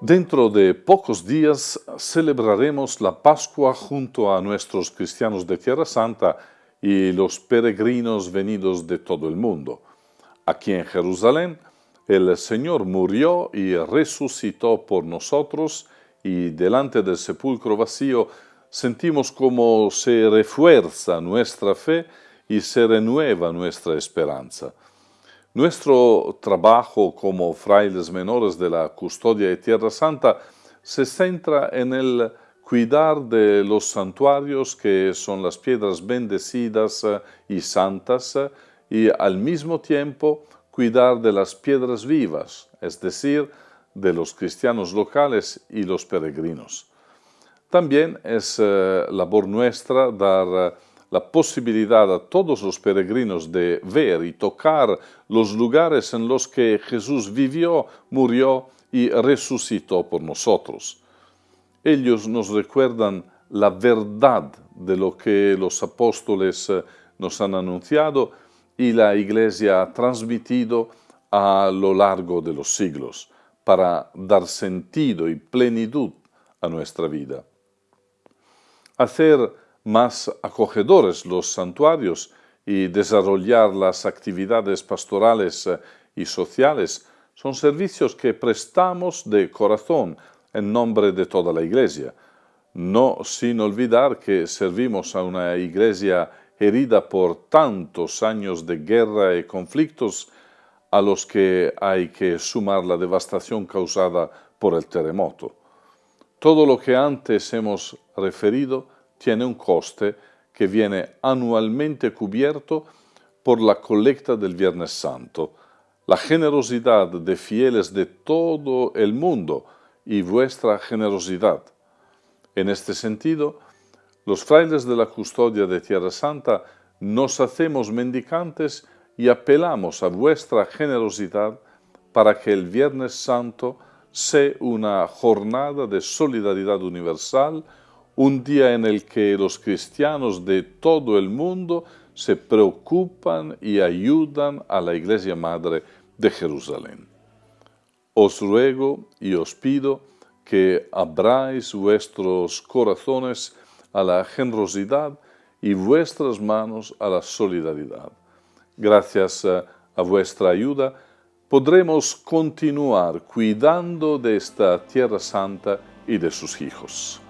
Dentro de pocos días celebraremos la Pascua junto a nuestros cristianos de Tierra Santa y los peregrinos venidos de todo el mundo. Aquí en Jerusalén, el Señor murió y resucitó por nosotros y delante del sepulcro vacío sentimos como se refuerza nuestra fe y se renueva nuestra esperanza. Nuestro trabajo como frailes menores de la custodia de Tierra Santa se centra en el cuidar de los santuarios que son las piedras bendecidas eh, y santas eh, y al mismo tiempo cuidar de las piedras vivas, es decir, de los cristianos locales y los peregrinos. También es eh, labor nuestra dar la posibilidad a todos los peregrinos de ver y tocar los lugares en los que Jesús vivió, murió y resucitó por nosotros. Ellos nos recuerdan la verdad de lo que los apóstoles eh, nos han anunciado y la Iglesia ha transmitido a lo largo de los siglos para dar sentido y plenitud a nuestra vida. Hacer más acogedores los santuarios y desarrollar las actividades pastorales eh, y sociales son servicios que prestamos de corazón en nombre de toda la Iglesia, no sin olvidar que servimos a una Iglesia herida por tantos años de guerra y conflictos a los que hay que sumar la devastación causada por el terremoto. Todo lo que antes hemos referido tiene un coste que viene anualmente cubierto por la colecta del Viernes Santo, la generosidad de fieles de todo el mundo y vuestra generosidad. En este sentido, los frailes de la custodia de Tierra Santa nos hacemos mendicantes y apelamos a vuestra generosidad para que el Viernes Santo sea una jornada de solidaridad universal, un día en el que los cristianos de todo el mundo se preocupan y ayudan a la Iglesia Madre de Jerusalén. Os ruego y os pido que abráis vuestros corazones a la generosidad y vuestras manos a la solidaridad. Gracias a vuestra ayuda podremos continuar cuidando de esta tierra santa y de sus hijos.